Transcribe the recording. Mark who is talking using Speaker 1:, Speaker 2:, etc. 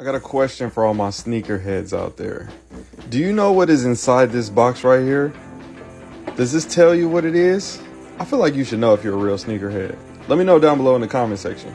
Speaker 1: I got a question for all my sneakerheads out there. Do you know what is inside this box right here? Does this tell you what it is? I feel like you should know if you're a real sneakerhead. Let me know down below in the comment section.